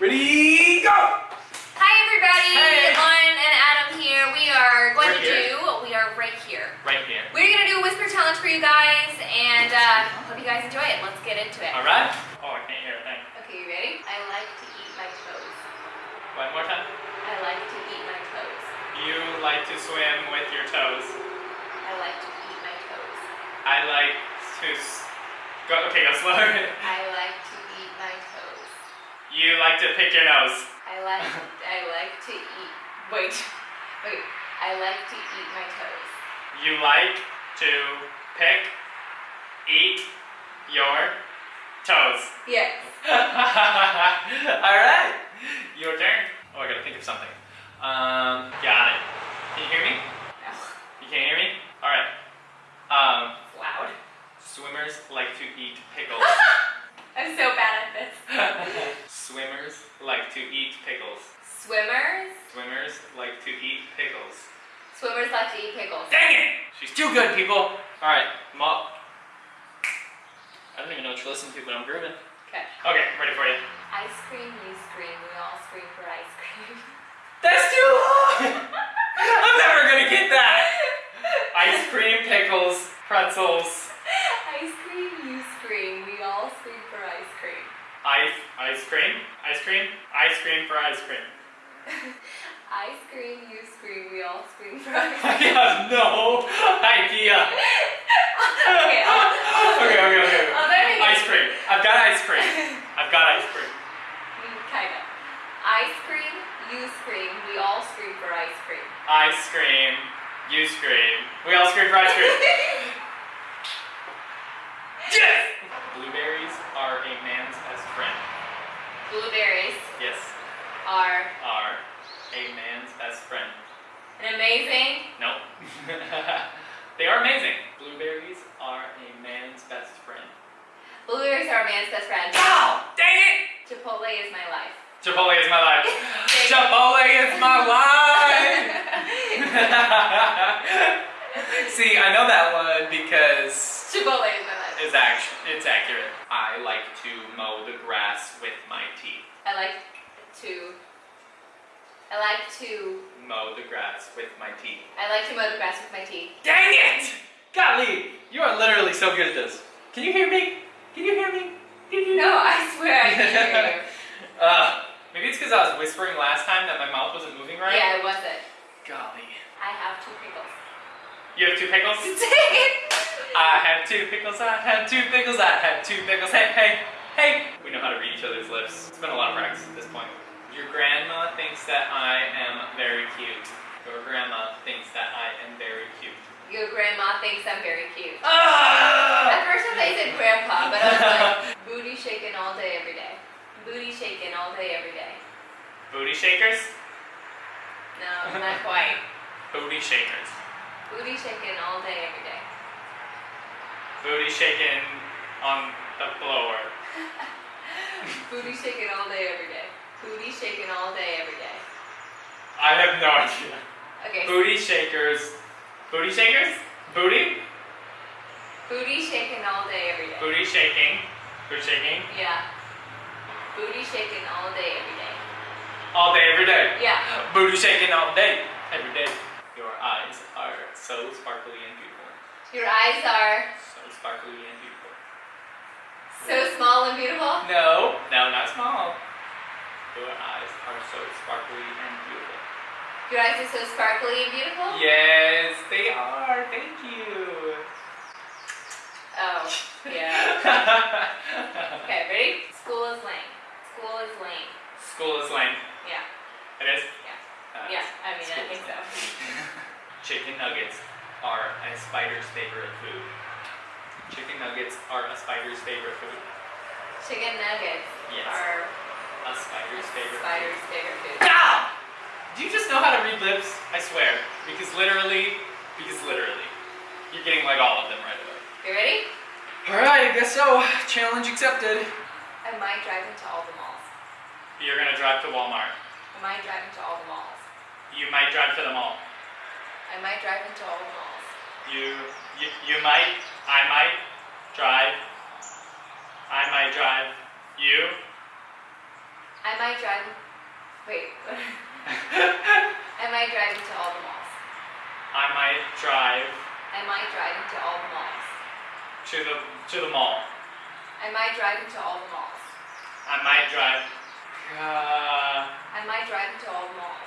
Ready, go! Hi everybody, Hey. Lauren and Adam here. We are going Right to here? do, we are right here. Right here. We're going to do a whisper challenge for you guys and uh, hope you guys enjoy it. Let's get into it. All right. Oh, I can't hear a thing. Okay, you ready? I like to eat my toes. One more time. I like to eat my toes. You like to swim with your toes. I like to eat my toes. I like to. Go. Okay, go slower. I like to eat my toes. You like to pick your nose. I like I like to eat wait. Wait. I like to eat my toes. You like to pick, eat your toes. Yes. All right. Your turn. Oh, I gotta think of something. Um, got it. Can you hear me? No. You can't hear me? All right. Um, It's loud. swimmers like to eat pickles. I'm so bad at this. Swimmers like to eat pickles. Swimmers. Swimmers like to eat pickles. Swimmers like to eat pickles. Dang it! She's too good, people. All right, Mom. I don't even know what you're listening to, but I'm grooving. Okay. Okay, ready for you. Ice cream, you scream, we all scream for ice cream. That's too long. I'm never gonna get that. Ice cream, pickles, pretzels, ice cream, you scream, we all scream for ice cream. ice, ice cream, ice cream, ice cream for ice cream. Ice cream, you scream, we all scream for ice I have no idea. okay, Okay, okay, okay. I'll Ice cream. I've got ice cream. I've got ice cream. Mm, kind of. Ice cream, you scream, we all scream for ice cream. Ice cream. You scream. We all scream for ice cream. Yes! Blueberries are a man's best friend. Blueberries Yes, are are a man's best friend. an amazing. Nope. they are amazing. Blueberries are a man's best friend. Blueberries are a man's best friend. Ow! Dang it! Chipotle is my life. Chipotle is my life. Chipotle is my life! See, I know that one because Chipotle is my life. it's act- it's accurate. I like to mow the grass with my teeth. I like to. I like to. Mow the grass with my teeth. I like to mow the grass with my teeth. Dang it! Golly, you are literally so good at this. Can you hear me? Can you hear me? Can you No, I swear I can hear you. Uh, maybe it's because I was whispering last time that my mouth wasn't moving right. Yeah, it wasn't. Golly. I have two pickles. You have two pickles? Dang it! I have two pickles, I have two pickles, I have two pickles. Hey, hey, hey! We know how to read each other's lips. It's been a lot of practice at this point. Your grandma thinks that I am very cute. Your grandma thinks that I am very cute. Your grandma thinks I'm very cute. Ah! At first I thought you said grandpa, but I was like, booty shaking all day, every day. Booty shaking all day, every day. Booty shakers? No, not quite. Booty shakers. Booty shaking all day, every day. Booty shaking on the floor. Booty shaking all day, every day. Booty shaking all day, every day. I have no idea. Okay. Booty shakers. Booty shakers? Booty? Booty shaking all day, every day. Booty shaking. Booty shaking. Yeah. Booty shaking all day, every day. All day, every day. Yeah. Booty shaking all day, every day. Your eyes are so sparkly and beautiful. Your eyes are So sparkly and beautiful. so small and beautiful. No, no, not small. Your eyes are so sparkly and beautiful. Your eyes are so sparkly and beautiful. Yes, they are. Thank you. Oh, yeah. Okay, ready? School is lame. School is lame. School is lame. Yeah. It is? Yeah. Uh, Yeah, I mean, I think so. Chicken nuggets are a spider's favorite food. Chicken nuggets are a spider's favorite food. Chicken nuggets Yes. are A spider's favorite spider's favorite food. Ow! Do you just know how to read lips? I swear. Because literally, because literally, you're getting like all of them right away. You ready? Alright, I guess so. Challenge accepted. I might drive into all the malls. You're gonna drive to Walmart. I might drive into all the malls. You might drive to the mall. I might drive into all the malls. You, you, you might, I might drive. I might drive. You I might drive. Wait. I might drive into all the malls. I might drive I might drive into all the malls. to the to the mall. I might drive into all the malls. I might drive. Uh, I might drive into all the malls.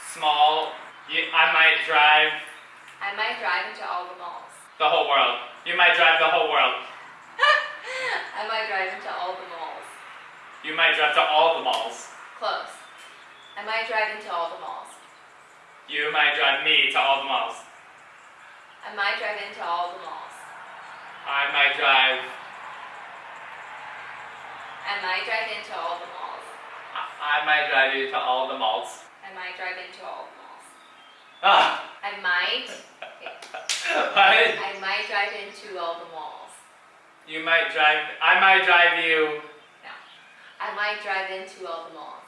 small. You, I might drive I might drive into all the malls. the whole world. You might drive the whole world. I might drive into all the malls. You might drive to all the malls. Close. I might drive into all the malls. You might drive me to all the malls. I might drive into all the malls. I might drive. I might drive into all the malls. I, I might drive you to all the malls. I might drive into all the malls. Ah. I might. what? I might drive into all the malls. You might drive. I might drive you. I might drive into all the malls.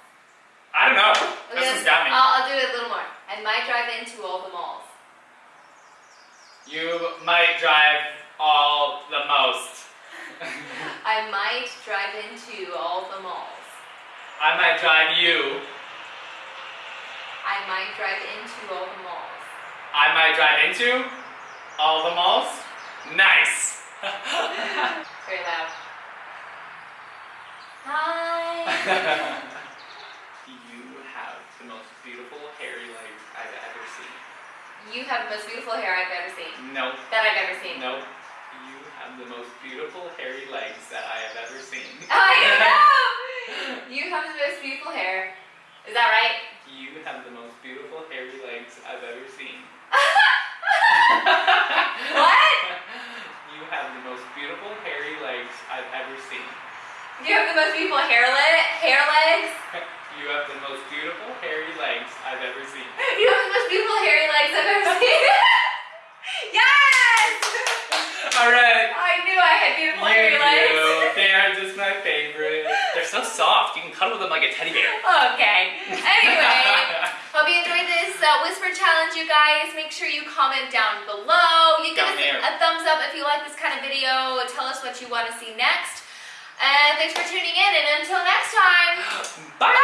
I don't know. Okay, This got me. I'll, I'll do it a little more. I might drive into all the malls. You might drive all the most. I might drive into all the malls. I might drive you. I might drive into all the malls. I might drive into all the malls. Nice. Very loud. Hi. you have the most beautiful hairy legs I've ever seen. You have the most beautiful hair I've ever seen. No. That I've ever seen. No. You have the most beautiful hairy legs that I have ever seen. I know. You have the most beautiful hair. Is that right? You have the most beautiful hairy legs I've ever seen. What? You have the most beautiful hairy legs I've ever seen. You have the most beautiful hair le- hair legs. You have the most beautiful hairy legs I've ever seen. You have the most beautiful hairy legs I've ever seen. yes! Alright. I knew I had beautiful You hairy legs. do. They are just my favorite. They're so soft. You can cuddle them like a teddy bear. Okay. Anyway, hope you enjoyed this uh, whisper challenge, you guys. Make sure you comment down below. You give Down us there. a thumbs up if you like this kind of video. Tell us what you want to see next. And thanks for tuning in. And until next time. Bye.